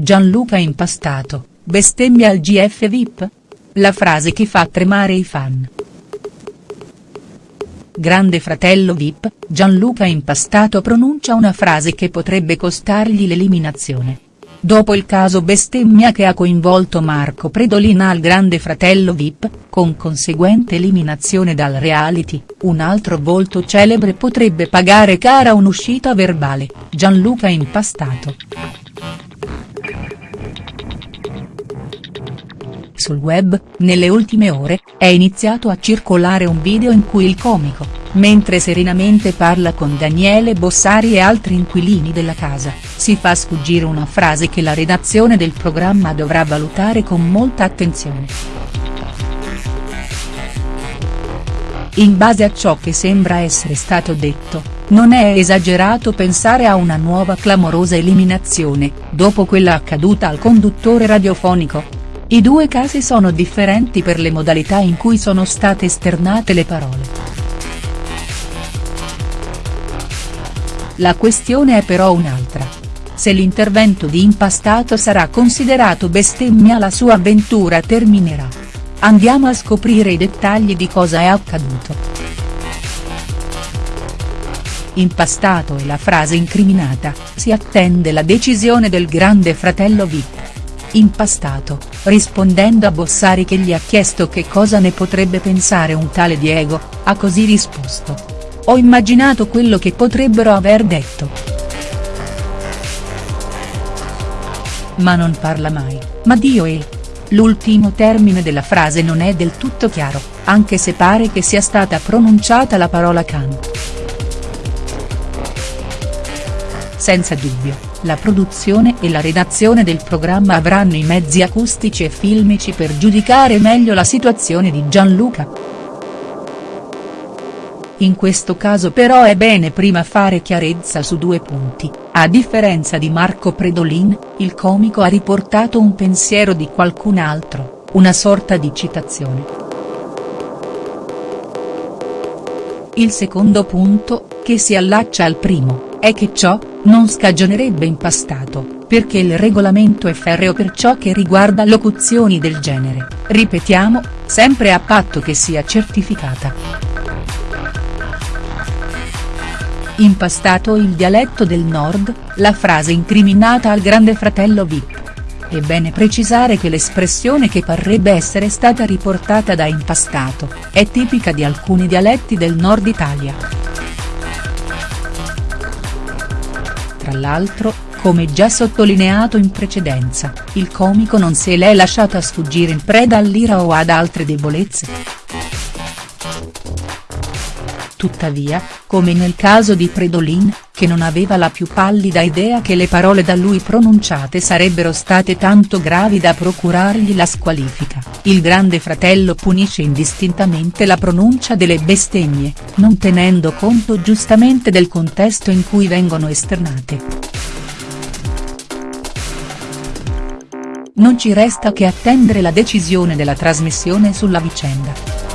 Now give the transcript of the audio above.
Gianluca Impastato, bestemmia al GF VIP? La frase che fa tremare i fan. Grande fratello Vip, Gianluca Impastato pronuncia una frase che potrebbe costargli l'eliminazione. Dopo il caso bestemmia che ha coinvolto Marco Predolina al Grande Fratello Vip, con conseguente eliminazione dal reality, un altro volto celebre potrebbe pagare cara un'uscita verbale, Gianluca Impastato. Sul web, nelle ultime ore, è iniziato a circolare un video in cui il comico, mentre serenamente parla con Daniele Bossari e altri inquilini della casa, si fa sfuggire una frase che la redazione del programma dovrà valutare con molta attenzione. In base a ciò che sembra essere stato detto, non è esagerato pensare a una nuova clamorosa eliminazione, dopo quella accaduta al conduttore radiofonico, i due casi sono differenti per le modalità in cui sono state esternate le parole. La questione è però un'altra. Se l'intervento di impastato sarà considerato bestemmia la sua avventura terminerà. Andiamo a scoprire i dettagli di cosa è accaduto. Impastato e la frase incriminata, si attende la decisione del grande fratello Vip impastato, rispondendo a Bossari che gli ha chiesto che cosa ne potrebbe pensare un tale Diego, ha così risposto. Ho immaginato quello che potrebbero aver detto. Ma non parla mai, ma Dio è. L'ultimo termine della frase non è del tutto chiaro, anche se pare che sia stata pronunciata la parola can. Senza dubbio la produzione e la redazione del programma avranno i mezzi acustici e filmici per giudicare meglio la situazione di Gianluca. In questo caso però è bene prima fare chiarezza su due punti, a differenza di Marco Predolin, il comico ha riportato un pensiero di qualcun altro, una sorta di citazione. Il secondo punto, che si allaccia al primo, è che ciò, non scagionerebbe impastato, perché il regolamento è ferreo per ciò che riguarda locuzioni del genere, ripetiamo, sempre a patto che sia certificata. Impastato il dialetto del nord, la frase incriminata al grande fratello Vip. È bene precisare che l'espressione che parrebbe essere stata riportata da Impastato, è tipica di alcuni dialetti del nord Italia. Tra l'altro, come già sottolineato in precedenza, il comico non se l'è lasciata sfuggire in preda all'ira o ad altre debolezze. Tuttavia, come nel caso di Predolin, che non aveva la più pallida idea che le parole da lui pronunciate sarebbero state tanto gravi da procurargli la squalifica, il grande fratello punisce indistintamente la pronuncia delle bestemmie, non tenendo conto giustamente del contesto in cui vengono esternate. Non ci resta che attendere la decisione della trasmissione sulla vicenda.